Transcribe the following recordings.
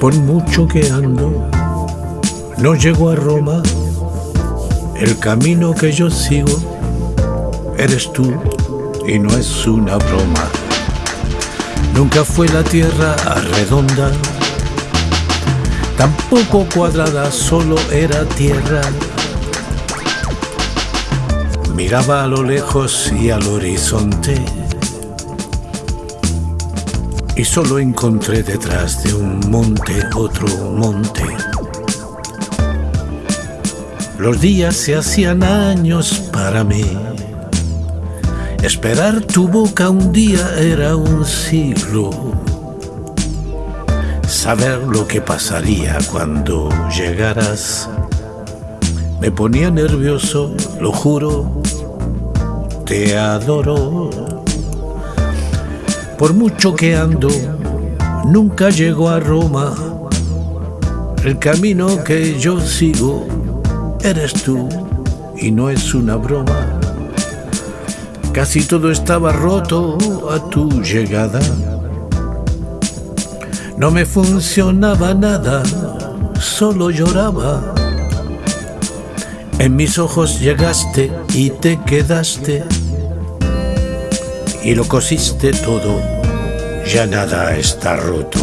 Por mucho que ando, no llego a Roma. El camino que yo sigo eres tú y no es una broma. Nunca fue la tierra redonda, tampoco cuadrada, solo era tierra. Miraba a lo lejos y al horizonte y solo encontré detrás de un monte otro monte. Los días se hacían años para mí. Esperar tu boca un día era un siglo. Saber lo que pasaría cuando llegaras me ponía nervioso, lo juro, te adoro. Por mucho que ando, nunca llego a Roma. El camino que yo sigo eres tú y no es una broma. Casi todo estaba roto a tu llegada. No me funcionaba nada, solo lloraba. En mis ojos llegaste y te quedaste y lo cosiste todo, ya nada está roto.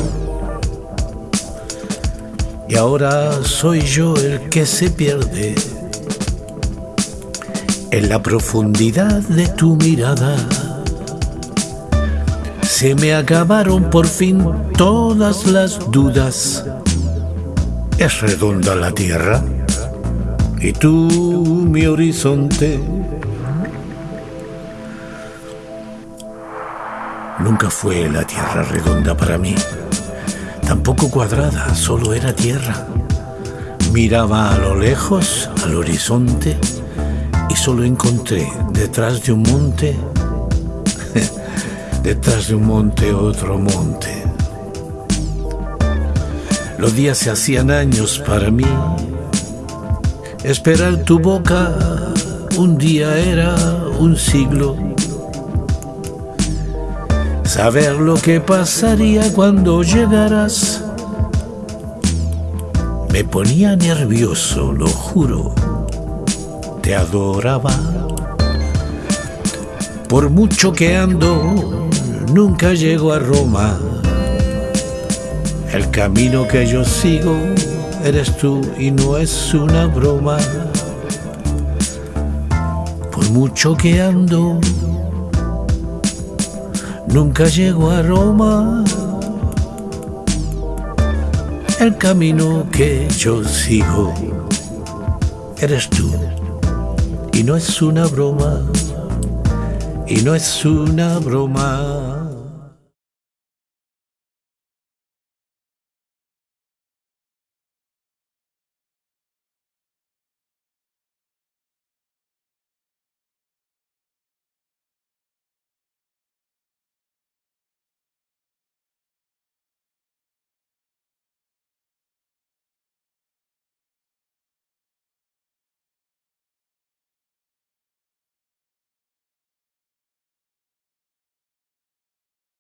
Y ahora soy yo el que se pierde en la profundidad de tu mirada. Se me acabaron por fin todas las dudas. ¿Es redonda la tierra? ¿Y tú, mi horizonte? Nunca fue la tierra redonda para mí, tampoco cuadrada, solo era tierra. Miraba a lo lejos, al horizonte, y solo encontré detrás de un monte, detrás de un monte otro monte. Los días se hacían años para mí. Esperar tu boca un día era un siglo saber lo que pasaría cuando llegaras. Me ponía nervioso, lo juro, te adoraba. Por mucho que ando, nunca llego a Roma. El camino que yo sigo eres tú y no es una broma. Por mucho que ando, nunca llego a Roma. El camino que yo sigo eres tú. Y no es una broma, y no es una broma.